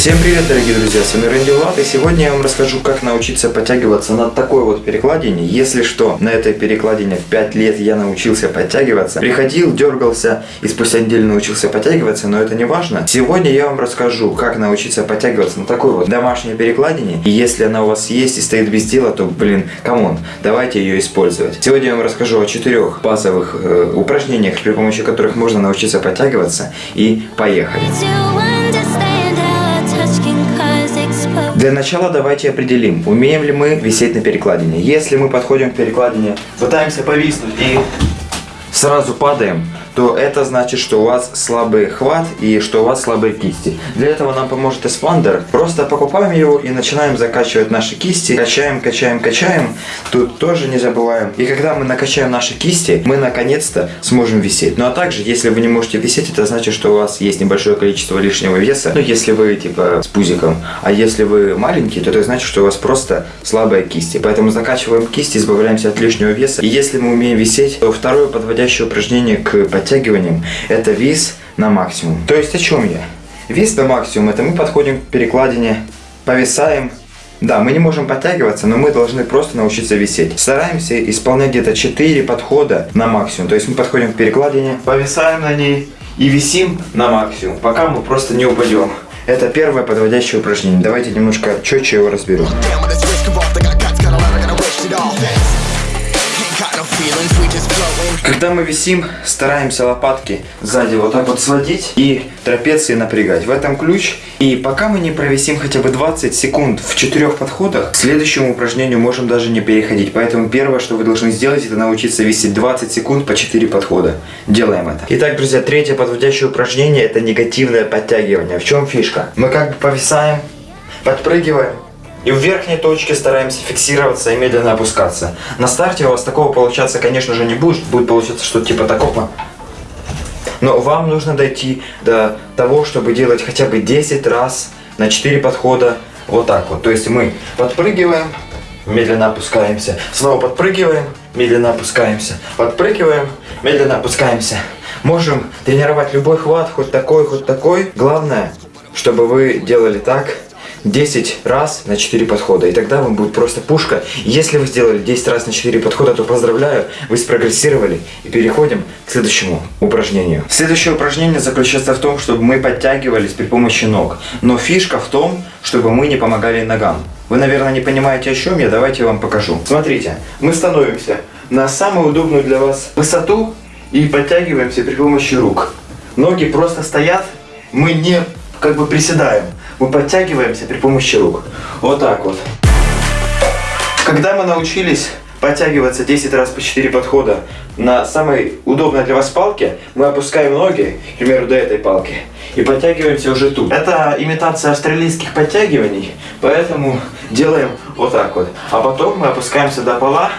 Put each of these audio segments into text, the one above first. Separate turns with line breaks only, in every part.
Всем привет, дорогие друзья, с вами Рэнди Влад, и сегодня я вам расскажу, как научиться подтягиваться на такой вот перекладине. Если что, на этой перекладине в 5 лет я научился подтягиваться. Приходил, дергался и спустя неделю научился подтягиваться, но это не важно. Сегодня я вам расскажу, как научиться подтягиваться на такой вот домашней перекладине. И если она у вас есть и стоит без дела, то, блин, come on, давайте ее использовать. Сегодня я вам расскажу о четырех базовых э, упражнениях, при помощи которых можно научиться подтягиваться. И поехали. Для начала давайте определим, умеем ли мы висеть на перекладине. Если мы подходим к перекладине, пытаемся повиснуть и сразу падаем, то это значит, что у вас слабый хват и что у вас слабые кисти. Для этого нам поможет эспандер. Просто покупаем его и начинаем закачивать наши кисти. Качаем, качаем, качаем. Тут тоже не забываем. И когда мы накачаем наши кисти, мы наконец-то сможем висеть. Ну а также, если вы не можете висеть, это значит, что у вас есть небольшое количество лишнего веса. Ну если вы типа с пузиком. А если вы маленький, то это значит, что у вас просто слабые кисти. Поэтому закачиваем кисти, избавляемся от лишнего веса. И если мы умеем висеть, то второе подводящее упражнение к подтягиваниям это вис на максимум. То есть о чем я? Вис на максимум это мы подходим к перекладине, повисаем. Да, мы не можем подтягиваться, но мы должны просто научиться висеть. Стараемся исполнять где-то 4 подхода на максимум. То есть мы подходим к перекладине, повисаем на ней и висим на максимум, пока мы просто не упадем. Это первое подводящее упражнение. Давайте немножко четче его разберу. Когда мы висим, стараемся лопатки сзади вот так вот сводить и трапеции напрягать. В этом ключ. И пока мы не провисим хотя бы 20 секунд в четырех подходах, к следующему упражнению можем даже не переходить. Поэтому первое, что вы должны сделать, это научиться висеть 20 секунд по 4 подхода. Делаем это. Итак, друзья, третье подводящее упражнение это негативное подтягивание. В чем фишка? Мы как бы повисаем, подпрыгиваем, и в верхней точке стараемся фиксироваться и медленно опускаться. На старте у вас такого получаться, конечно же, не будет. Будет получаться что-то типа такого. Но вам нужно дойти до того, чтобы делать хотя бы 10 раз на 4 подхода вот так вот. То есть мы подпрыгиваем, медленно опускаемся. Снова подпрыгиваем, медленно опускаемся. Подпрыгиваем, медленно опускаемся. Можем тренировать любой хват, хоть такой, хоть такой. Главное, чтобы вы делали так, 10 раз на 4 подхода. И тогда вам будет просто пушка. Если вы сделали 10 раз на 4 подхода, то поздравляю, вы спрогрессировали. И переходим к следующему упражнению. Следующее упражнение заключается в том, чтобы мы подтягивались при помощи ног. Но фишка в том, чтобы мы не помогали ногам. Вы, наверное, не понимаете, о чем я. Давайте я вам покажу. Смотрите, мы становимся на самую удобную для вас высоту и подтягиваемся при помощи рук. Ноги просто стоят, мы не как бы приседаем мы подтягиваемся при помощи рук. Вот так вот. Когда мы научились подтягиваться 10 раз по 4 подхода на самой удобной для вас палке, мы опускаем ноги, к примеру, до этой палки, и подтягиваемся уже тут. Это имитация австралийских подтягиваний, поэтому делаем вот так вот. А потом мы опускаемся до пола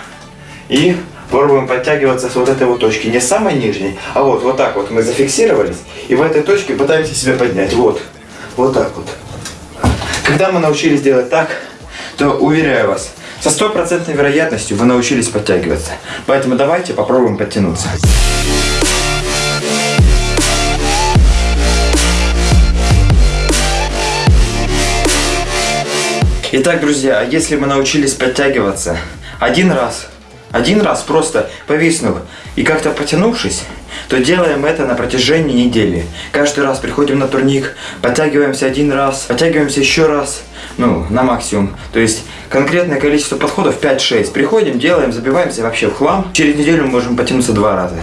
и пробуем подтягиваться с вот этой вот точки, не с самой нижней, а вот, вот так вот мы зафиксировались, и в этой точке пытаемся себя поднять, вот, вот так вот. Когда мы научились делать так, то, уверяю вас, со стопроцентной вероятностью вы научились подтягиваться. Поэтому давайте попробуем подтянуться. Итак, друзья, если мы научились подтягиваться один раз, один раз просто повиснув и как-то потянувшись, то делаем это на протяжении недели. Каждый раз приходим на турник, подтягиваемся один раз, подтягиваемся еще раз, ну, на максимум. То есть конкретное количество подходов 5-6. Приходим, делаем, забиваемся вообще в хлам. Через неделю мы можем потянуться два раза.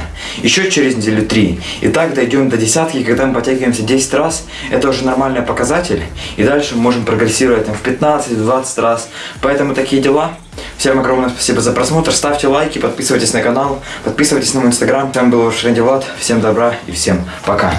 Еще через неделю три. И так дойдем до десятки, когда мы подтягиваемся 10 раз. Это уже нормальный показатель. И дальше мы можм прогрессировать там, в 15-20 раз. Поэтому такие дела. Всем огромное спасибо за просмотр. Ставьте лайки, подписывайтесь на канал, подписывайтесь на мой инстаграм. С вами был ваш Рэнди Влад. Всем добра и всем пока.